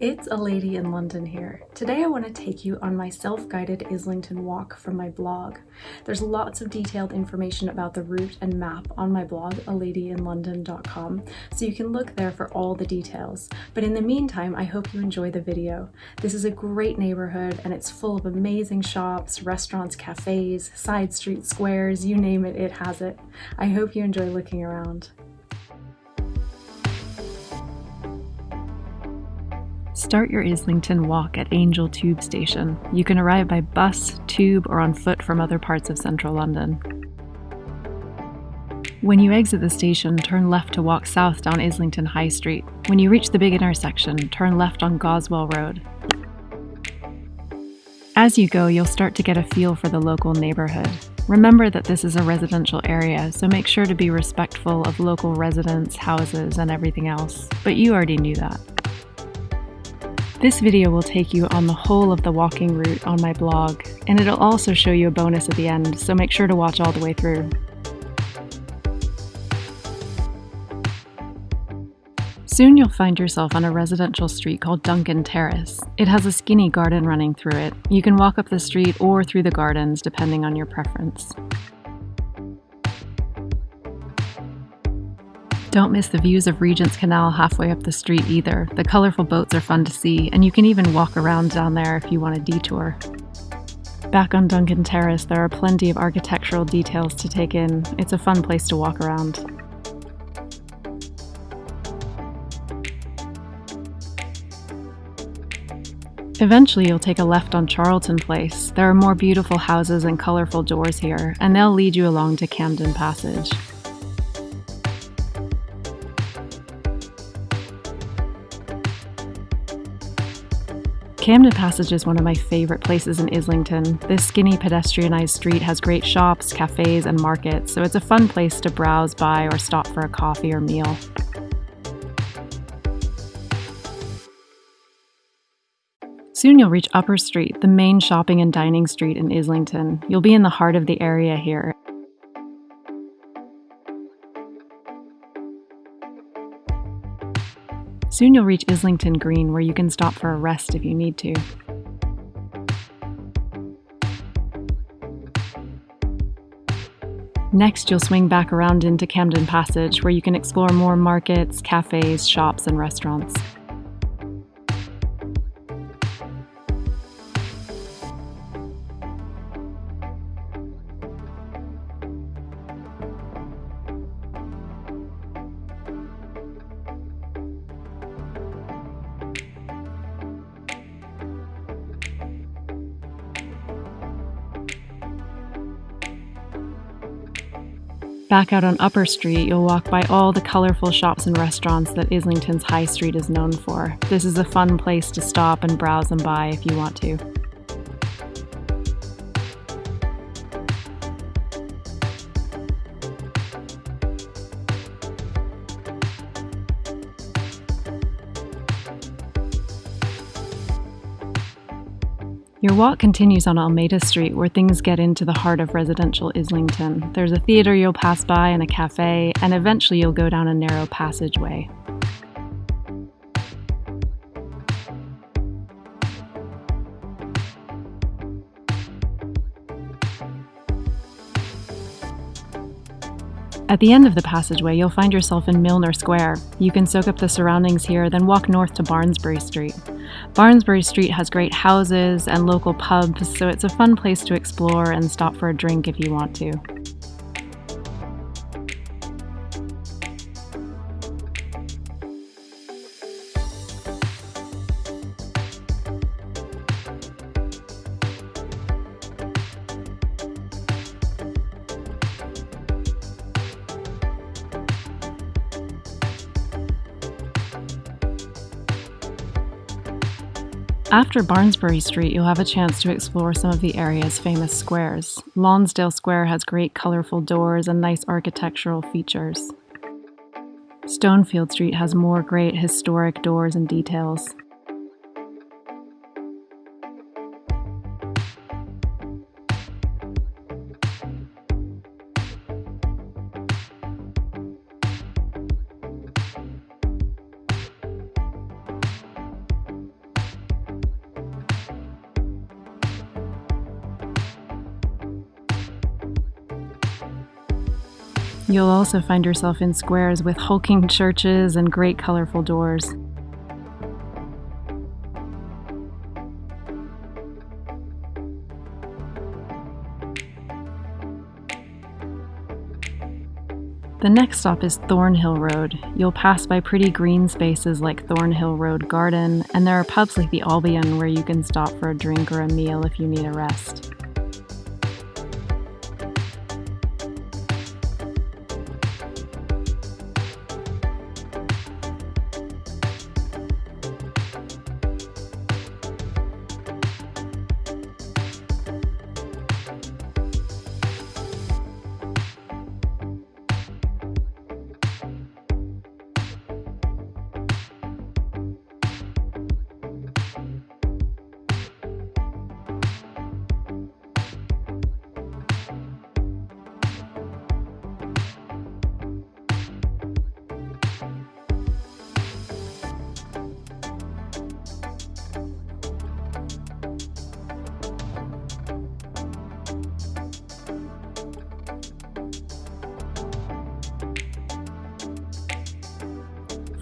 It's a lady in London here. Today I want to take you on my self-guided Islington walk from my blog. There's lots of detailed information about the route and map on my blog, aladyinlondon.com, so you can look there for all the details. But in the meantime, I hope you enjoy the video. This is a great neighborhood and it's full of amazing shops, restaurants, cafes, side street squares, you name it, it has it. I hope you enjoy looking around. Start your Islington walk at Angel Tube Station. You can arrive by bus, tube, or on foot from other parts of central London. When you exit the station, turn left to walk south down Islington High Street. When you reach the big intersection, turn left on Goswell Road. As you go, you'll start to get a feel for the local neighborhood. Remember that this is a residential area, so make sure to be respectful of local residents, houses, and everything else. But you already knew that. This video will take you on the whole of the walking route on my blog, and it'll also show you a bonus at the end, so make sure to watch all the way through. Soon you'll find yourself on a residential street called Duncan Terrace. It has a skinny garden running through it. You can walk up the street or through the gardens depending on your preference. Don't miss the views of Regent's Canal halfway up the street either. The colorful boats are fun to see, and you can even walk around down there if you want a detour. Back on Duncan Terrace, there are plenty of architectural details to take in. It's a fun place to walk around. Eventually, you'll take a left on Charlton Place. There are more beautiful houses and colorful doors here, and they'll lead you along to Camden Passage. Camden Passage is one of my favorite places in Islington. This skinny pedestrianized street has great shops, cafes, and markets, so it's a fun place to browse by or stop for a coffee or meal. Soon you'll reach Upper Street, the main shopping and dining street in Islington. You'll be in the heart of the area here, Soon you'll reach Islington Green where you can stop for a rest if you need to. Next, you'll swing back around into Camden Passage where you can explore more markets, cafes, shops, and restaurants. Back out on Upper Street, you'll walk by all the colorful shops and restaurants that Islington's High Street is known for. This is a fun place to stop and browse and buy if you want to. Your walk continues on Almeida Street, where things get into the heart of residential Islington. There's a theatre you'll pass by and a cafe, and eventually you'll go down a narrow passageway. At the end of the passageway, you'll find yourself in Milner Square. You can soak up the surroundings here, then walk north to Barnsbury Street. Barnsbury Street has great houses and local pubs, so it's a fun place to explore and stop for a drink if you want to. After Barnsbury Street, you'll have a chance to explore some of the area's famous squares. Lonsdale Square has great colourful doors and nice architectural features. Stonefield Street has more great historic doors and details. You'll also find yourself in squares with hulking churches and great colorful doors. The next stop is Thornhill Road. You'll pass by pretty green spaces like Thornhill Road Garden, and there are pubs like the Albion where you can stop for a drink or a meal if you need a rest.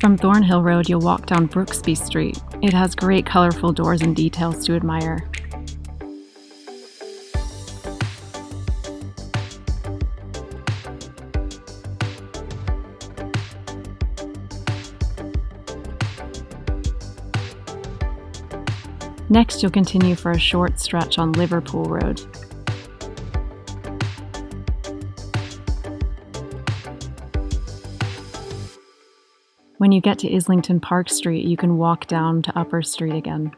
From Thornhill Road, you'll walk down Brooksby Street. It has great colorful doors and details to admire. Next, you'll continue for a short stretch on Liverpool Road. When you get to Islington Park Street, you can walk down to Upper Street again.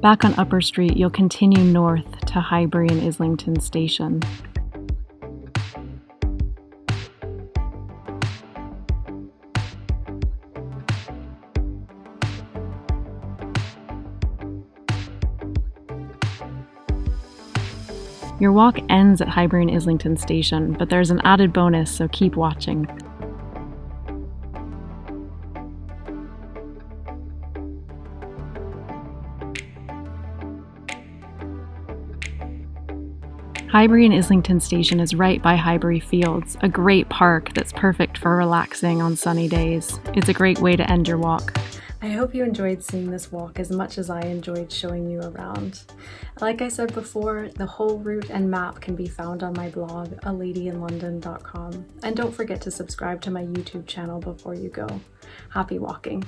Back on Upper Street, you'll continue north to Highbury and Islington Station. Your walk ends at Highbury and Islington Station, but there's an added bonus, so keep watching. Highbury and Islington Station is right by Highbury Fields, a great park that's perfect for relaxing on sunny days. It's a great way to end your walk. I hope you enjoyed seeing this walk as much as I enjoyed showing you around. Like I said before, the whole route and map can be found on my blog, aladyinlondon.com. And don't forget to subscribe to my YouTube channel before you go. Happy walking!